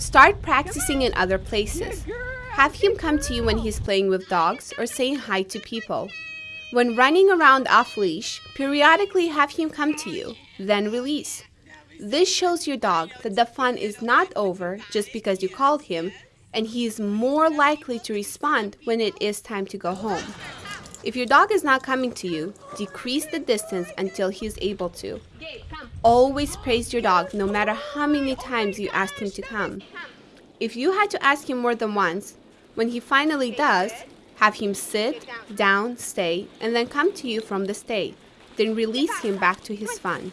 Start practicing in other places. Have him come to you when he's playing with dogs or saying hi to people. When running around off leash, periodically have him come to you, then release. This shows your dog that the fun is not over just because you called him, and he is more likely to respond when it is time to go home. If your dog is not coming to you, decrease the distance until he is able to. Always praise your dog no matter how many times you asked him to come. If you had to ask him more than once, when he finally does, have him sit, down, stay, and then come to you from the stay. Then release him back to his fun.